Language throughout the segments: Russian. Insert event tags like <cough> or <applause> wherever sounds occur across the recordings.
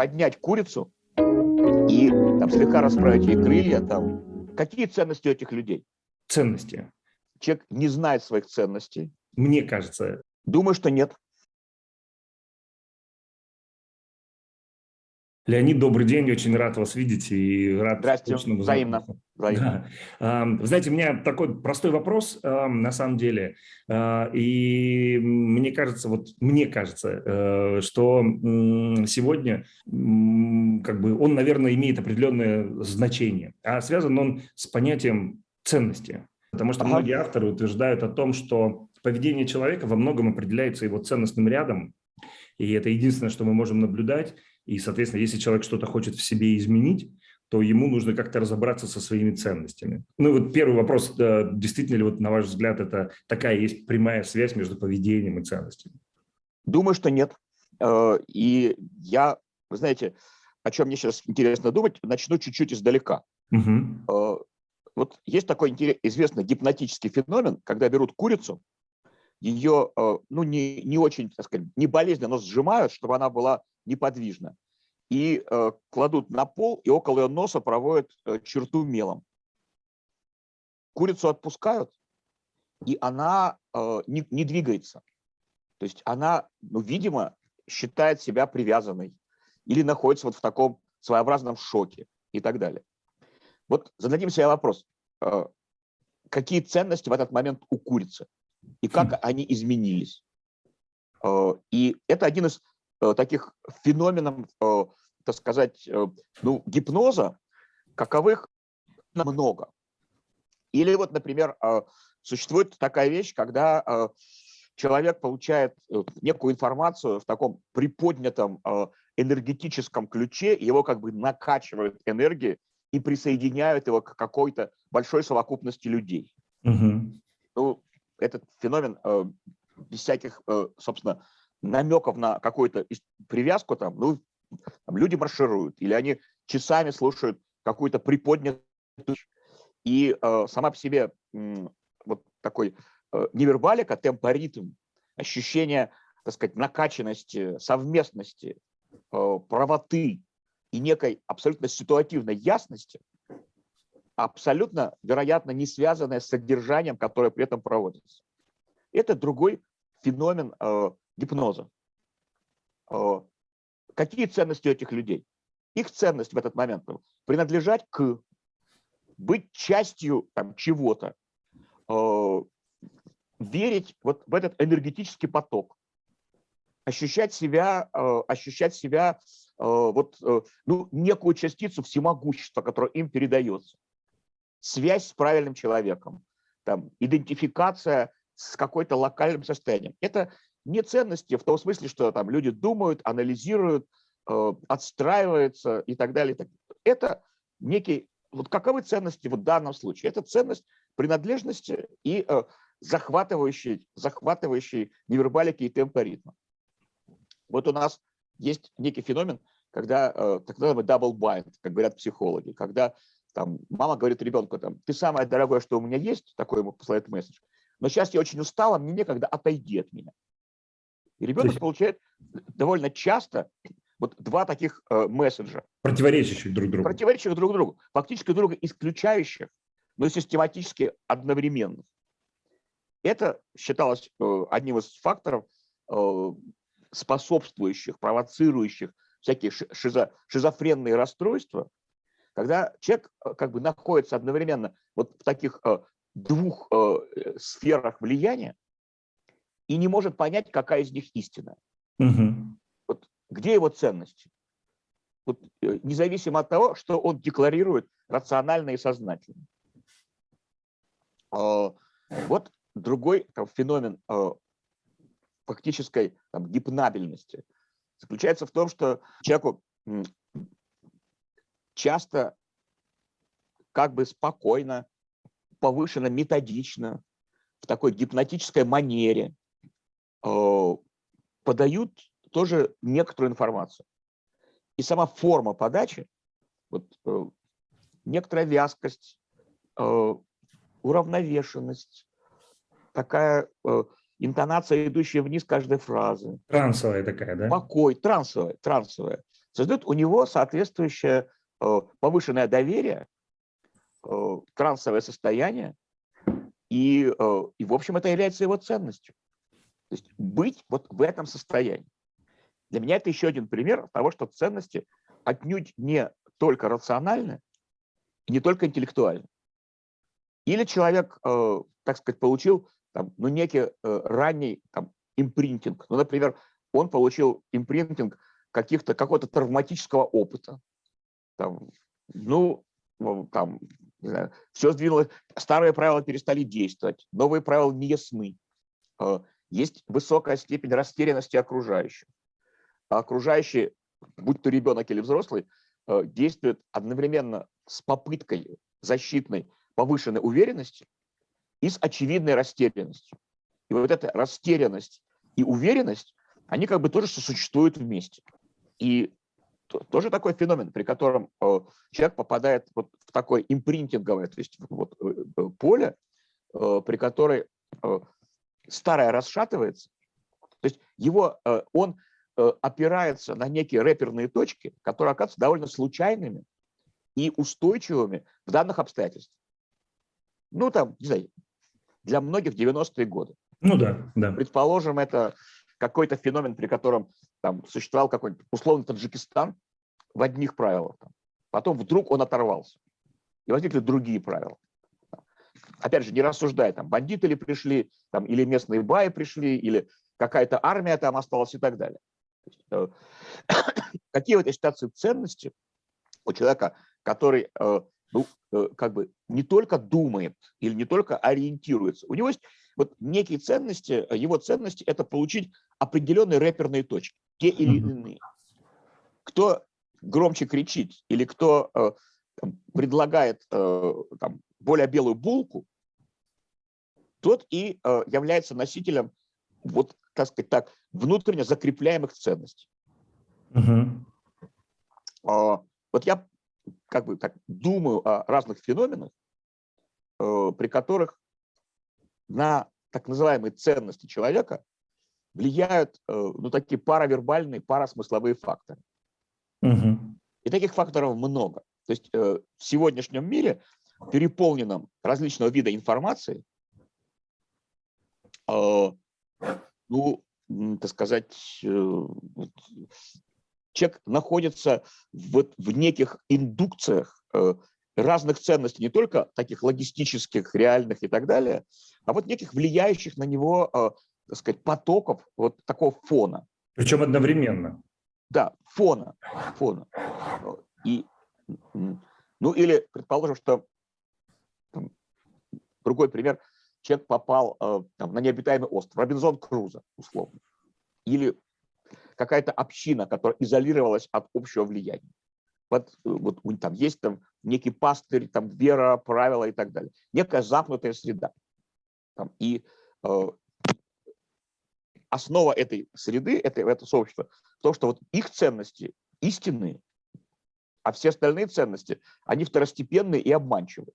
поднять курицу и там, слегка расправить ей крылья. Там. Какие ценности у этих людей? Ценности. Человек не знает своих ценностей. Мне кажется. Думаю, что нет. Леонид, добрый день, очень рад вас видеть и рад... Здрасте, взаимно. взаимно. Да. Вы знаете, у меня такой простой вопрос на самом деле, а, и мне кажется, вот мне кажется, э, что сегодня как бы он, наверное, имеет определенное значение, а связан он с понятием ценности, потому что ага. многие авторы утверждают о том, что поведение человека во многом определяется его ценностным рядом, и это единственное, что мы можем наблюдать. И, соответственно, если человек что-то хочет в себе изменить, то ему нужно как-то разобраться со своими ценностями. Ну вот первый вопрос, действительно ли, вот, на ваш взгляд, это такая есть прямая связь между поведением и ценностями? Думаю, что нет. Э, и я, вы знаете, о чем мне сейчас интересно думать, начну чуть-чуть издалека. Угу. Вот есть такой известный гипнотический феномен, когда берут курицу, ее, э, ну, не, не очень, так сказать, не болезненно, но сжимают, чтобы она была неподвижна. И э, кладут на пол, и около ее носа проводят э, черту мелом. Курицу отпускают, и она не, не двигается. То есть она, ну, видимо, считает себя привязанной или находится вот в таком своеобразном шоке и так далее. Вот зададим себе вопрос, какие ценности в этот момент у курицы? И как они изменились. Э, и это один из э, таких феноменов, э, так сказать, ну, гипноза, каковых много. Или вот, например, существует такая вещь, когда человек получает некую информацию в таком приподнятом энергетическом ключе, его как бы накачивают энергией и присоединяют его к какой-то большой совокупности людей. Угу. Ну, этот феномен э, без всяких, э, собственно, намеков на какую-то привязку, там, ну, там люди маршируют, или они часами слушают какую-то приподнятую, и э, сама по себе вот такой э, невербалика, темпоритм, ощущение, так сказать, накачанности, совместности, правоты и некой абсолютно ситуативной ясности, абсолютно, вероятно, не связанное с содержанием, которое при этом проводится. Это другой феномен э, гипноза. Э, какие ценности у этих людей? Их ценность в этот момент – принадлежать к, быть частью чего-то, э, верить вот в этот энергетический поток, ощущать себя, э, ощущать себя э, вот, э, ну, некую частицу всемогущества, которое им передается связь с правильным человеком, там, идентификация с какой-то локальным состоянием. Это не ценности в том смысле, что там люди думают, анализируют, э, отстраиваются и так далее. Это некий, вот каковы ценности в данном случае? Это ценность принадлежности и э, захватывающей, захватывающей невербалики и темпа ритма. Вот у нас есть некий феномен, когда э, так называемый double bind, как говорят психологи, когда там, мама говорит ребенку, там, ты самое дорогое, что у меня есть, такой ему посылает месседж, но сейчас я очень устала, мне некогда, отойди от меня. И ребенок есть... получает довольно часто вот два таких э, месседжа. Противоречащих друг другу. Противоречащих друг другу. Фактически друга исключающих, но систематически одновременных. Это считалось э, одним из факторов, э, способствующих, провоцирующих всякие шизо, шизофренные расстройства, когда человек э, как бы находится одновременно вот в таких э, двух э, сферах влияния и не может понять, какая из них истина. Угу. Вот где его ценности? Вот, независимо от того, что он декларирует рационально и сознательно. А, вот другой там, феномен фактической там, гипнабельности заключается в том, что человеку часто как бы спокойно, повышенно, методично, в такой гипнотической манере э, подают тоже некоторую информацию. И сама форма подачи, вот, э, некоторая вязкость, э, уравновешенность, такая интонация, идущая вниз каждой фразы. Трансовая такая, да? Покой, трансовая, трансовая. создает у него соответствующее повышенное доверие, э, трансовое состояние, и, э, и, в общем, это является его ценностью. То есть быть вот в этом состоянии. Для меня это еще один пример того, что ценности отнюдь не только рациональны, не только интеллектуальны. Или человек, э, так сказать, получил там, ну, некий э, ранний там, импринтинг. Ну, например, он получил импринтинг каких-то, какого-то травматического опыта. Там, ну, там, не знаю, все сдвинулось, старые правила перестали действовать, новые правила не ясны. Э, есть высокая степень растерянности окружающих. А окружающие, будь то ребенок или взрослый, э, действуют одновременно с попыткой защитной повышенной уверенности и с очевидной растерянностью. И вот эта растерянность и уверенность, они как бы тоже существуют вместе. И тоже такой феномен, при котором э, человек попадает вот в такое импринтинговое то есть вот, э, поле, при которой старое расшатывается, то есть его, он опирается на некие рэперные точки, которые оказываются довольно случайными и устойчивыми в данных обстоятельствах. Ну, там, не знаю, для многих 90-е годы. Ну да, да. Предположим, это какой-то феномен, при котором там существовал какой-нибудь условно Таджикистан в одних правилах. Там. Потом вдруг он оторвался. И возникли другие правила. Опять же, не рассуждая, там, бандиты ли пришли, там, или местные баи пришли, или какая-то армия там осталась и так далее. Э, <coughs> какие в этой ситуации ценности у человека, который ну, как бы не только думает или не только ориентируется. У него есть вот некие ценности, его ценности – это получить определенные рэперные точки, те или иные. Кто громче кричит или кто э, предлагает там, более белую булку, тот и является носителем вот, так сказать так, внутренне закрепляемых ценностей. Угу. Вот я как бы так думаю о разных феноменах, э, при которых на так называемые ценности человека влияют э, ну, такие паравербальные, парасмысловые факторы. Угу. И таких факторов много. То есть э, в сегодняшнем мире, переполненном различного вида информации, ну, так сказать, человек находится в, в неких индукциях э, разных ценностей, не только таких логистических, реальных и так далее, а вот неких влияющих на него, э, так сказать, потоков вот такого фона. Причем одновременно. Да, фона, фона. И, ну или, предположим, что там, другой пример, человек попал э, там, на необитаемый остров, Робинзон Крузо, условно, или какая-то община, которая изолировалась от общего влияния. Вот, вот там есть там некий пастырь, там вера, правила и так далее. Некая замкнутая среда. Там, и э, основа этой среды, это, это сообщества, в том, что вот их ценности истинные, а все остальные ценности, они второстепенные и обманчивые.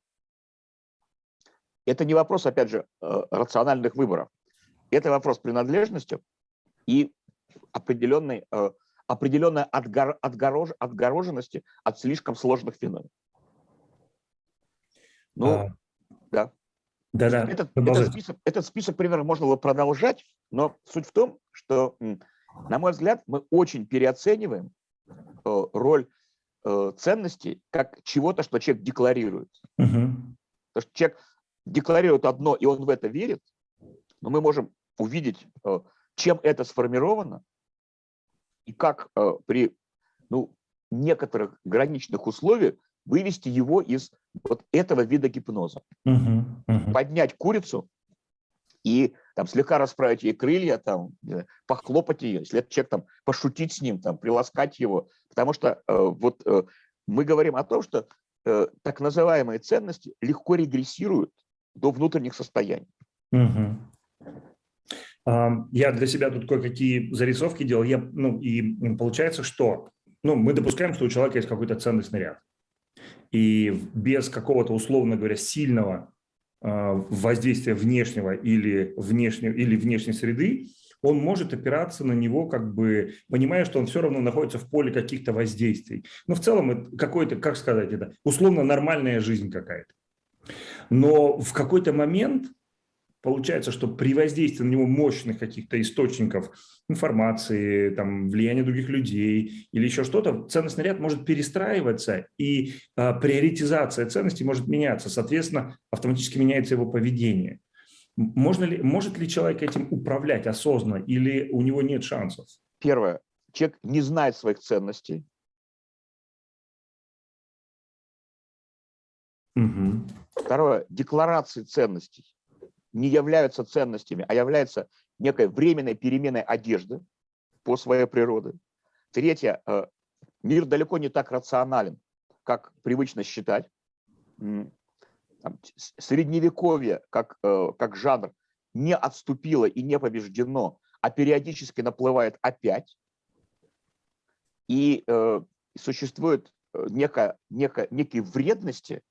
Это не вопрос, опять же, э, рациональных выборов. Это вопрос принадлежности и определенной, э, определенной отгор, отгорож, отгороженности от слишком сложных феноменов. Ну, а. Да, да. Этот, этот, список, этот список примеров можно было продолжать, но суть в том, что, на мой взгляд, мы очень переоцениваем э, роль э, ценностей как чего-то, что человек декларирует. Угу. Потому что человек декларирует одно, и он в это верит, но мы можем увидеть, чем это сформировано, и как э, при ну, некоторых граничных условиях вывести его из вот этого вида гипноза. Uh-huh, uh-huh. Поднять курицу и там слегка расправить ей крылья, там, похлопать ее, если это человек, там, пошутить с ним, там, приласкать его. Потому что э, вот э, мы говорим о том, что э, так называемые ценности легко регрессируют до внутренних состояний. Uh-huh. Я для себя тут кое-какие зарисовки делал, я, ну, и получается, что ну, мы допускаем, что у человека есть какой-то ценностный ряд. И без какого-то, условно говоря, сильного а, воздействия внешнего или, внешнего или внешней среды он может опираться на него, как бы понимая, что он все равно находится в поле каких-то воздействий. Но в целом какой-то, как сказать это, условно нормальная жизнь какая-то. Но в какой-то момент получается, что при воздействии на него мощных каких-то источников информации, там, влияния других людей или еще что-то, ценностный ряд может перестраиваться, и а, приоритизация ценностей может меняться. Соответственно, автоматически меняется его поведение. Можно ли, может ли человек этим управлять осознанно или у него нет шансов? Первое. Человек не знает своих ценностей. Угу. Второе. Декларации ценностей не являются ценностями, а являются некой временной переменой одежды по своей природе. Третье. Э, мир далеко не так рационален, как привычно считать средневековье как, э, как жанр не отступило и не побеждено, а периодически наплывает опять. И э, существует э, некая, некая, некие вредности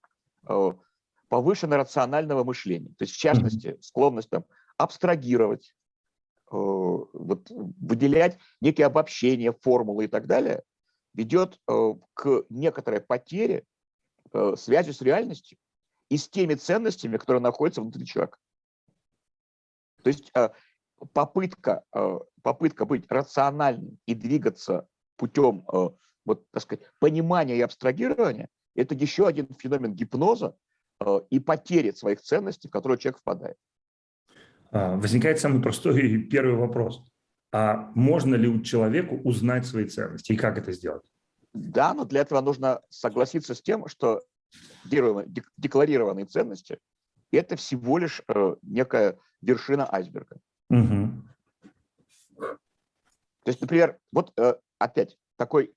повышенного рационального мышления. То есть, в частности, склонность там, абстрагировать, э, вот, выделять некие обобщения, формулы и так далее, ведет э, к некоторой потере э, связи с реальностью и с теми ценностями, которые находятся внутри человека. То есть э, попытка, э, попытка быть рациональным и двигаться путем э, вот, так сказать, понимания и абстрагирования – это еще один феномен гипноза и потери своих ценностей, в которые человек впадает. А, возникает самый простой первый вопрос. А можно ли у человека узнать свои ценности и как это сделать? Да, но для этого нужно согласиться с тем, что декларированные ценности, это всего лишь э, некая вершина айсберга. Угу. То есть, например, вот э, опять такой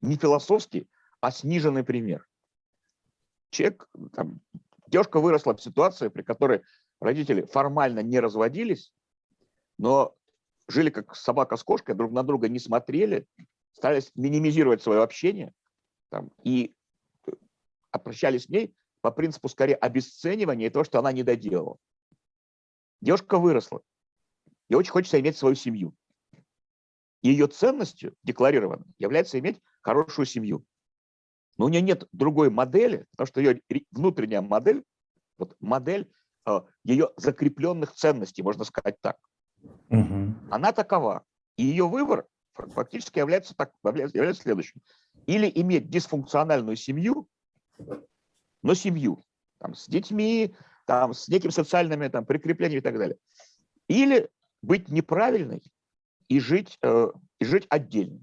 не философский, а сниженный пример. Человек, там, девушка выросла в ситуации, при которой родители формально не разводились, но жили как собака с кошкой, друг на друга не смотрели, старались минимизировать свое общение там, и обращались с ней по принципу скорее обесценивания и того, что она не доделала. Девушка выросла, и очень хочется иметь свою семью. Ее ценностью декларированной является иметь хорошую семью. Но у нее нет другой модели, потому что ее внутренняя модель, вот модель э, ее закрепленных ценностей, можно сказать так. Угу. Она такова. И ее выбор фактически является, так, является следующим. Или иметь дисфункциональную семью, но семью, там, с детьми, там, с неким социальными там, прикреплениями и так далее. Или быть неправильной и жить, э, и жить отдельно.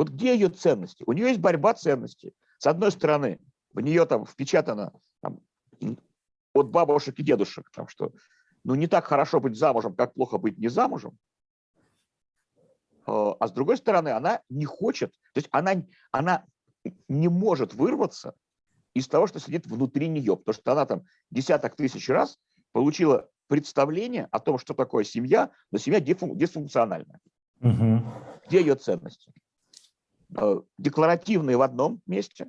Вот где ее ценности? У нее есть борьба ценностей. С одной стороны, в нее там впечатано там, от бабушек и дедушек, там, что ну не так хорошо быть замужем, как плохо быть не замужем. Э, а с другой стороны, она не хочет, то есть она, она не может вырваться из того, что сидит внутри нее, потому что она там десяток тысяч раз получила представление о том, что такое семья, но семья дисфункциональная. Угу. Где ее ценности? Э, декларативные в одном месте,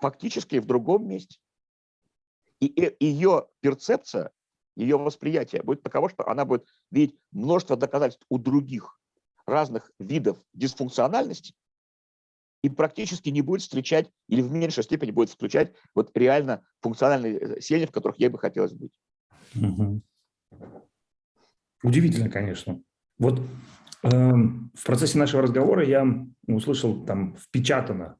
фактически в другом месте. И ее перцепция, ее восприятие будет таково, что она будет видеть множество доказательств у других разных видов дисфункциональности, и практически не будет встречать или в меньшей степени будет включать вот реально функциональные э, семьи, в которых ей бы хотелось быть. Угу. Удивительно, конечно. Вот в процессе нашего разговора я услышал там впечатано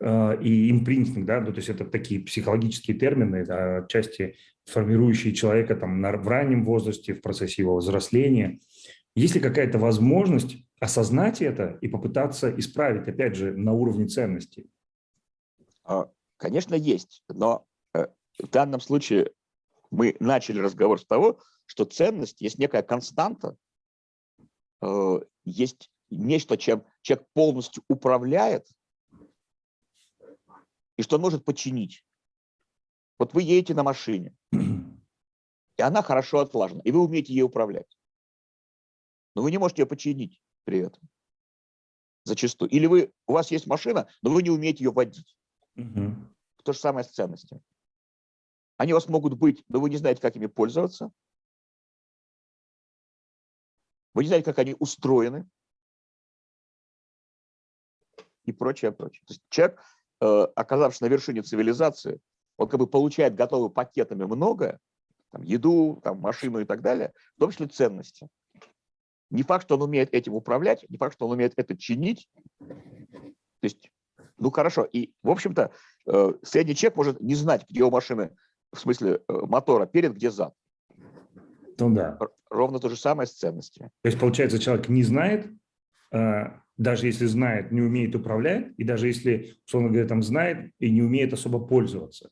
э, и импринтинг, да, ну, то есть это такие психологические термины, да, отчасти формирующие человека там в раннем возрасте, в процессе его взросления. Есть ли какая-то возможность осознать это и попытаться исправить, опять же, на уровне ценностей? А, конечно, есть, но э, в данном случае мы начали разговор с того, что ценность есть некая константа, есть нечто, чем человек полностью управляет и что может подчинить. Вот вы едете на машине, <clears throat> и она хорошо отлажена, и вы умеете ей управлять. Но вы не можете ее подчинить при этом. Зачастую. Или вы, у вас есть машина, но вы не умеете ее водить. Угу. То же самое с ценностями. Они у вас могут быть, но вы не знаете, как ими пользоваться. Вы не знаете, как они устроены и прочее, прочее. То есть человек, э, оказавшись на вершине цивилизации, он как бы получает готовыми пакетами многое, там, еду, там, машину и так далее, в том числе ценности. Не факт, что он умеет этим управлять, не факт, что он умеет это чинить. То есть, ну хорошо, и, в общем-то, э, средний человек может не знать, где у машины, в смысле э, мотора, перед, где зад. Ну да. Ровно то же самое с ценностями. То есть, получается, человек не знает, э, даже если знает, не умеет управлять, и даже если, условно говоря, там знает и не умеет особо пользоваться.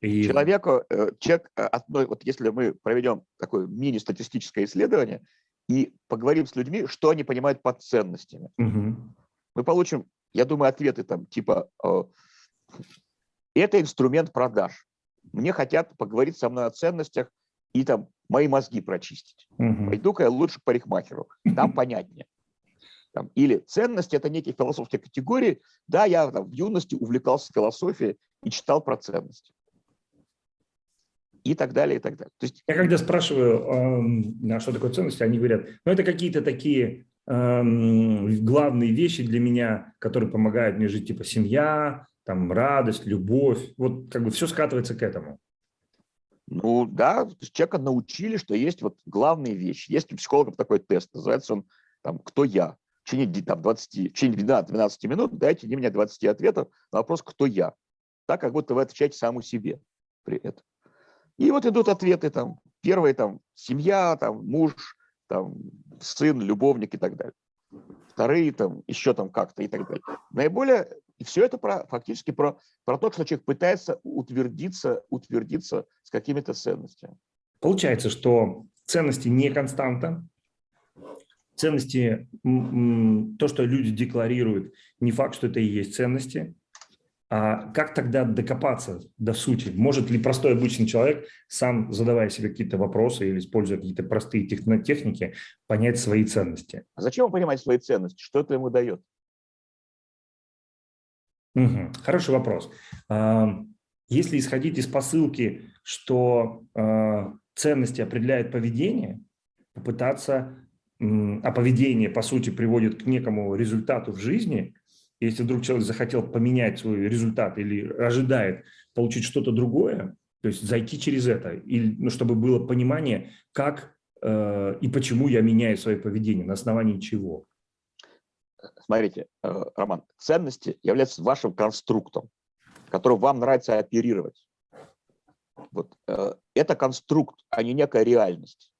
И... Человеку, человек, вот если мы проведем такое мини-статистическое исследование, и поговорим с людьми, что они понимают под ценностями. Угу. Мы получим, я думаю, ответы там типа э, «это инструмент продаж». Мне хотят поговорить со мной о ценностях и там мои мозги прочистить. Угу. Пойду-ка я лучше к парикмахеру, там понятнее. Там, или ценность – это некие философские категории. Да, я там, в юности увлекался философией и читал про ценности и так далее, и так далее. То есть... Я когда спрашиваю, э, что такое ценности, они говорят, ну это какие-то такие э, главные вещи для меня, которые помогают мне жить, типа семья, там радость, любовь, вот как бы все скатывается к этому. Ну да, человека научили, что есть вот главные вещи. Есть у психологов такой тест, называется он там «Кто я?». В течение, там, 20, в течение 12 минут дайте мне 20 ответов на вопрос «Кто я?». Так, как будто вы отвечаете саму себе при этом. И вот идут ответы там. Первые там семья, там муж, там сын, любовник и так далее. Вторые там еще там как-то и так далее. Наиболее, и все это про, фактически про, про то, что человек пытается утвердиться, утвердиться с какими-то ценностями. Получается, что ценности не константа, ценности, то, что люди декларируют, не факт, что это и есть ценности. А как тогда докопаться до сути? Может ли простой обычный человек, сам задавая себе какие-то вопросы или используя какие-то простые техники, понять свои ценности? А зачем ему понимать свои ценности? Что это ему дает? Угу. Хороший вопрос. Если исходить из посылки, что а, ценности определяют поведение, попытаться, а поведение, по сути, приводит к некому результату в жизни – если вдруг человек захотел поменять свой результат или ожидает получить что-то другое, то есть зайти через это, или, ну, чтобы было понимание, как э, и почему я меняю свое поведение, на основании чего. Смотрите, э, Роман, ценности являются вашим конструктом, которым вам нравится оперировать. Вот, э, это конструкт, а не некая реальность.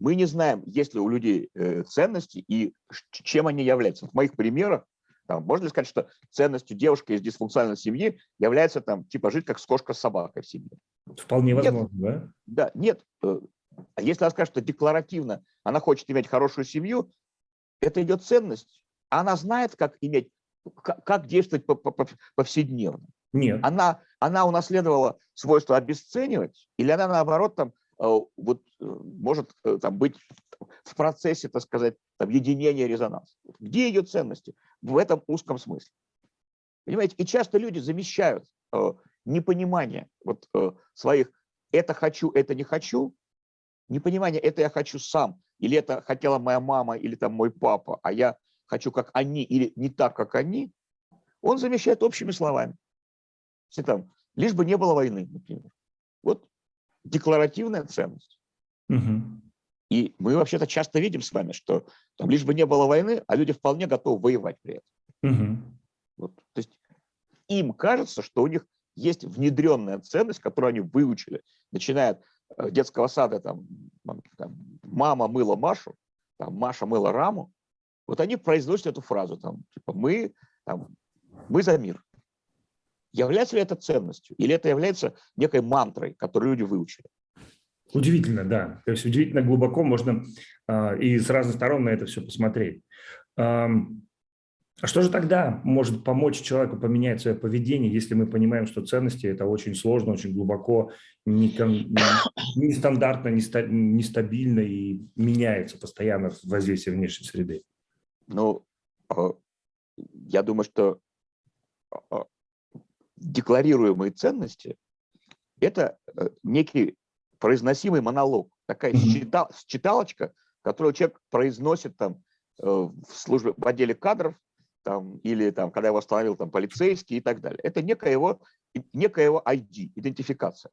Мы не знаем, есть ли у людей э, ценности и чем они являются. В моих примерах там, можно ли сказать, что ценностью девушки из дисфункциональной семьи является там, типа жить как с кошкой с собакой в семье? Вполне возможно, да? Да, нет. А если она скажет, что декларативно она хочет иметь хорошую семью, это идет ценность. Она знает, как иметь, как, действовать повседневно. Нет. Она, она унаследовала свойство обесценивать, или она наоборот там э, вот э, может там быть в процессе, так сказать, там, единения резонанса. Где ее ценности? В этом узком смысле. Понимаете, и часто люди замещают э, непонимание вот, э, своих «это хочу, это не хочу», непонимание «это я хочу сам», или «это хотела моя мама, или там мой папа, а я хочу как они, или не так, как они», он замещает общими словами. Если там, лишь бы не было войны, например. Вот декларативная ценность. Угу. И мы вообще-то часто видим с вами, что там лишь бы не было войны, а люди вполне готовы воевать при этом. Угу. Вот, то есть им кажется, что у них есть внедренная ценность, которую они выучили, начиная от э, детского сада, там, там мама мыла Машу, там, Маша мыла Раму, вот они произносят эту фразу, там, типа, мы, там, мы за мир. Является ли это ценностью? Или это является некой мантрой, которую люди выучили? Удивительно, да. То есть удивительно глубоко можно э, и с разных сторон на это все посмотреть. Э, а что же тогда может помочь человеку поменять свое поведение, если мы понимаем, что ценности – это очень сложно, очень глубоко, нестандартно, нестабильно и меняется постоянно в воздействии внешней среды? Ну, а, я думаю, что а, декларируемые ценности – это э, некий произносимый монолог, такая mm -hmm. читалочка, которую человек произносит там э, в службе, в отделе кадров, там, или там, когда его остановил там полицейский и так далее. Это некая его, некая его ID, идентификация.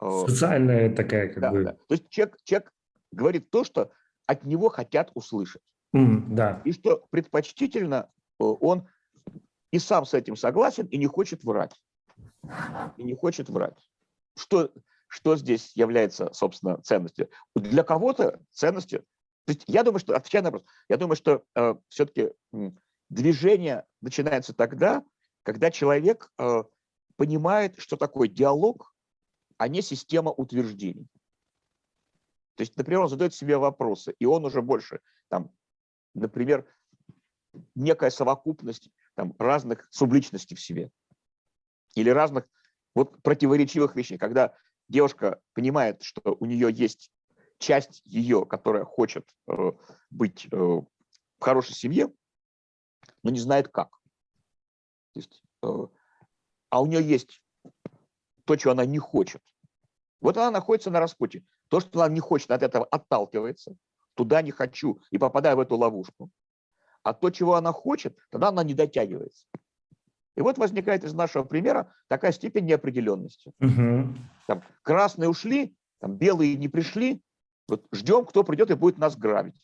Социальная такая как да, бы... Да. То есть человек, человек говорит то, что от него хотят услышать. Да. И что предпочтительно э, он и сам с этим согласен, и не хочет врать. И не хочет врать. Что, что здесь является, собственно, ценностью? Для кого-то ценностью... То есть я думаю, что, отвечая на вопрос, я думаю, что э, все-таки движение начинается тогда, когда человек э, понимает, что такое диалог, а не система утверждений. То есть, например, он задает себе вопросы, и он уже больше, там, например, некая совокупность там, разных субличностей в себе или разных вот противоречивых вещей, когда девушка понимает, что у нее есть часть ее, которая хочет э, быть э, в хорошей семье, но не знает как. То есть, э, а у нее есть то, чего она не хочет. Вот она находится на распутье. То, что она не хочет, от этого отталкивается. Туда не хочу и попадаю в эту ловушку. А то, чего она хочет, тогда она не дотягивается. И вот возникает из нашего примера такая степень неопределенности. Угу. Там, красные ушли, там, белые не пришли. Вот ждем, кто придет и будет нас грабить.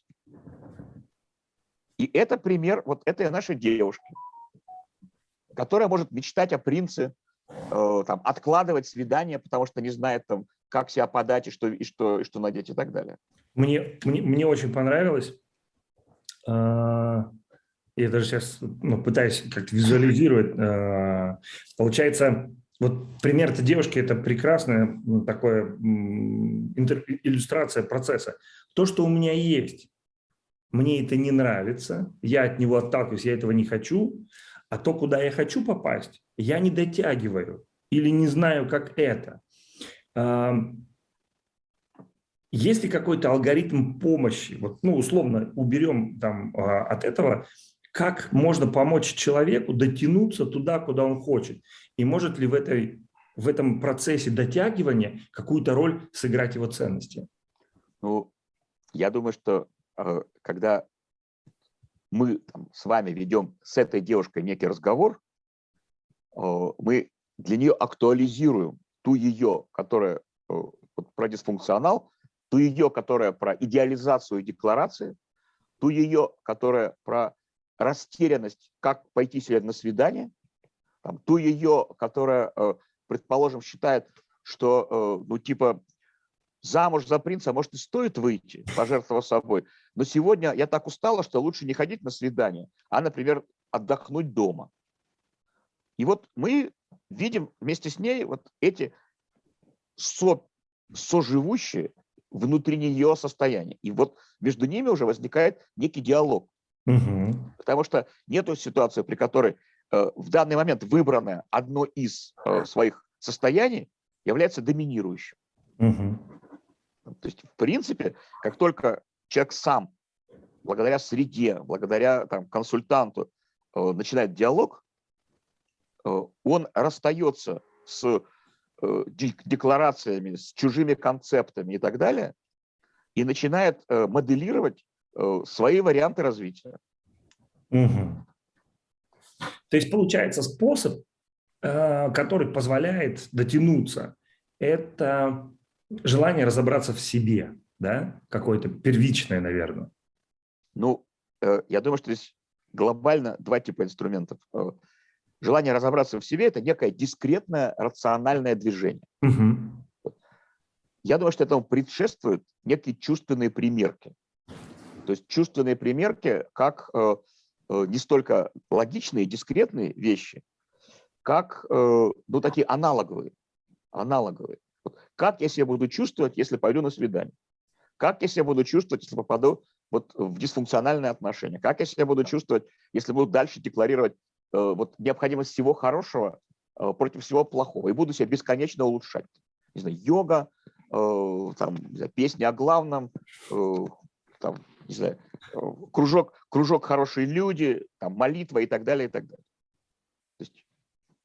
И это пример вот этой нашей девушки, которая может мечтать о принце, э, там, откладывать свидание, потому что не знает, там, как себя подать и что, и что, и что надеть и так далее. Мне, мне, мне очень понравилось. Э, я даже сейчас ну, пытаюсь как-то визуализировать. Э, получается, вот пример этой девушки – это прекрасная ну, такая иллюстрация процесса. То, что у меня есть, мне это не нравится, я от него отталкиваюсь, я этого не хочу, а то, куда я хочу попасть, я не дотягиваю или не знаю, как это. Есть ли какой-то алгоритм помощи, вот, ну, условно, уберем там а, от этого, как можно помочь человеку дотянуться туда, куда он хочет? И может ли в, этой, в этом процессе дотягивания какую-то роль сыграть его ценности? Ну, я думаю, что Э, когда мы там, с вами ведем с этой девушкой некий разговор, э, мы для нее актуализируем ту ее, которая э, про дисфункционал, ту ее, которая про идеализацию декларации, ту ее, которая про растерянность, как пойти себе на свидание, там, ту ее, которая, предположим, считает, что, ну, типа, замуж за принца, может, и стоит выйти, пожертвовав собой. Но сегодня я так устала, что лучше не ходить на свидание, а, например, отдохнуть дома. И вот мы видим вместе с ней вот эти со, соживущие внутри нее состояния. И вот между ними уже возникает некий диалог. Угу. Потому что нет ситуации, при которой э, в данный момент выбранное одно из э, своих состояний является доминирующим. Угу. То есть, в принципе, как только человек сам, благодаря среде, благодаря там, консультанту, э, начинает диалог, он расстается с э, декларациями, с чужими концептами и так далее, и начинает моделировать свои варианты развития. Угу. То есть получается способ, который позволяет дотянуться, это желание разобраться в себе, да, какое-то первичное, наверное. Ну, э, я думаю, что здесь глобально два типа инструментов. Э, желание разобраться в себе – это некое дискретное рациональное движение. Угу. Я думаю, что этому предшествуют некие чувственные примерки. То есть чувственные примерки как э, не столько логичные, дискретные вещи, как ну, такие аналоговые. аналоговые. Как я себя буду чувствовать, если пойду на свидание? Как я себя буду чувствовать, если попаду вот в дисфункциональные отношения? Как я себя буду чувствовать, если буду дальше декларировать э, вот, необходимость всего хорошего э, против всего плохого и буду себя бесконечно улучшать? Не знаю, йога, э, там, не знаю, песни о главном, э, там, не знаю, э, кружок, кружок «Хорошие люди», там, молитва и так далее, и так далее. То есть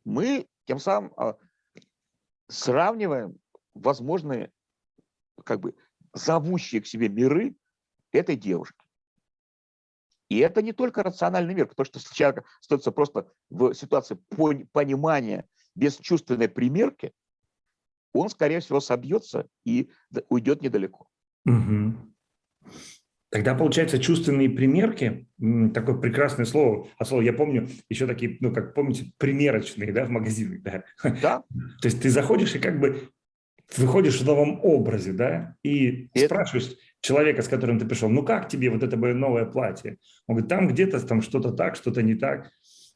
мы тем самым э, сравниваем возможные как бы зовущие к себе миры этой девушки. И это не только рациональный мир, потому что если человек остается просто в ситуации понимания без чувственной примерки, он, скорее всего, собьется и уйдет недалеко. Угу. Тогда, получается, чувственные примерки, такое прекрасное слово, а слово я помню, еще такие, ну, как помните, примерочные, да, в магазинах, да? Да. То есть ты заходишь и как бы выходишь в новом образе, да, и это... спрашиваешь человека, с которым ты пришел, ну как тебе вот это новое платье? Он говорит, там где-то там что-то так, что-то не так.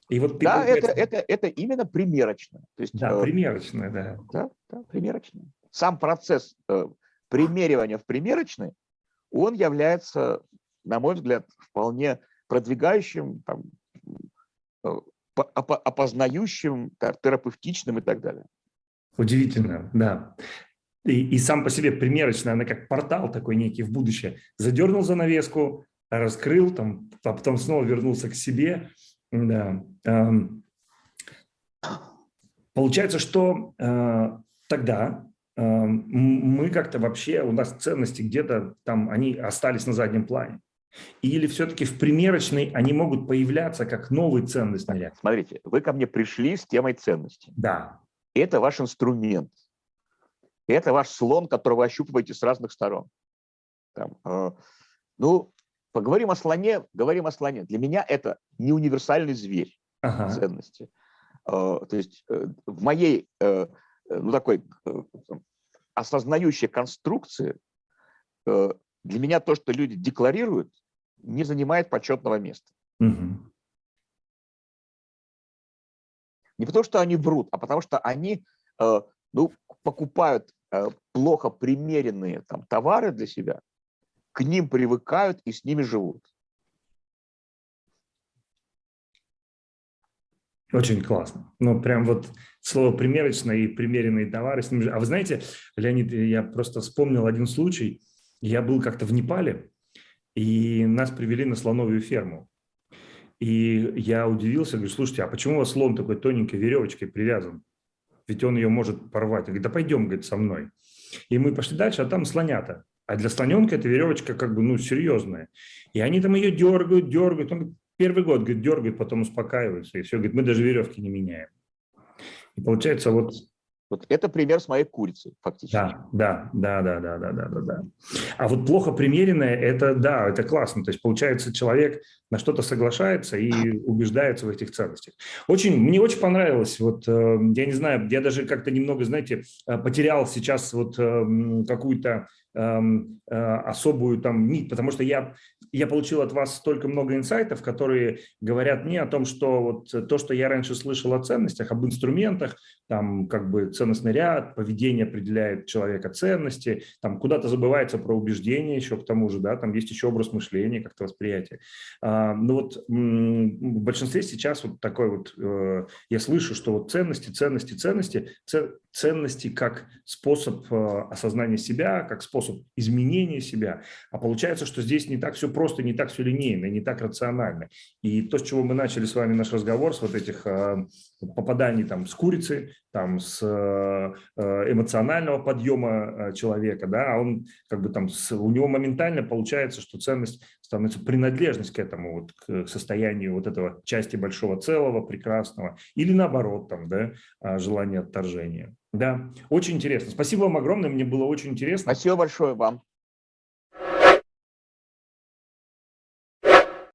И вот да, это, это, это именно примерочно. То есть, да, э, примерочно, да. Да, да, примерочно. Сам процесс э, примеривания в примерочной, он является, на мой взгляд, вполне продвигающим, там, э, опознающим, терапевтичным и так далее. Удивительно, да. И, и сам по себе примерочно, она как портал такой некий в будущее. Задернул занавеску, раскрыл, там, а потом снова вернулся к себе. Да. Получается, что э, тогда э, мы как-то вообще, у нас ценности где-то там, они остались на заднем плане. Или все-таки в примерочной они могут появляться как новый ценностный ряд? Смотрите, вы ко мне пришли с темой ценности. Да. Это ваш инструмент. Это ваш слон, который вы ощупываете с разных сторон. Там, э, ну, поговорим о слоне, говорим о слоне. Для меня это не универсальный зверь ага. ценности. Э, то есть э, в моей, э ну, такой э, осознающей конструкции э, для меня то, что люди декларируют, не занимает почетного места. Угу. Не потому, что они врут, а потому, что они э, ну, покупают э, плохо примеренные там, товары для себя, к ним привыкают и с ними живут. Очень классно. Ну, прям вот слово «примерочно» и «примеренные товары». С ними... А вы знаете, Леонид, я просто вспомнил один случай. Я был как-то в Непале, и нас привели на слоновую ферму. И я удивился, говорю, слушайте, а почему у вас слон такой тоненькой веревочкой привязан? Ведь он ее может порвать. Он говорит, да пойдем, говорит, со мной. И мы пошли дальше, а там слонята. А для слоненка эта веревочка как бы, ну, серьезная. И они там ее дергают, дергают. Он первый год, говорит, дергают, потом успокаиваются. И все, говорит, мы даже веревки не меняем. И получается вот вот это пример с моей курицей, фактически. Да, да, да, да, да, да, да, да. А вот плохо примеренное, это да, это классно. То есть получается человек на что-то соглашается и убеждается в этих ценностях. Очень, мне очень понравилось, вот, э, я не знаю, я даже как-то немного, знаете, э, потерял сейчас вот э, какую-то Эм, э, особую там нить, потому что я, я получил от вас столько много инсайтов, которые говорят мне о том, что вот то, что я раньше слышал о ценностях, об инструментах, там как бы ценностный ряд, поведение определяет человека ценности, там куда-то забывается про убеждения еще к тому же, да, там есть еще образ мышления, как-то восприятие. А, ну вот в большинстве сейчас вот такой вот, э, я слышу, что вот ценности, ценности, ценности, ценности как способ э, осознания себя, как способ изменения себя. А получается, что здесь не так все просто, не так все линейно, не так рационально. И то, с чего мы начали с вами наш разговор, с вот этих э, попаданий там с курицы, там с э, эмоционального подъема человека, да, а он как бы там, у него моментально получается, что ценность становится принадлежность к этому, вот, к состоянию вот этого части большого целого, прекрасного, или наоборот, там, да, желание отторжения. Да, очень интересно. Спасибо вам огромное, мне было очень интересно. Спасибо большое вам.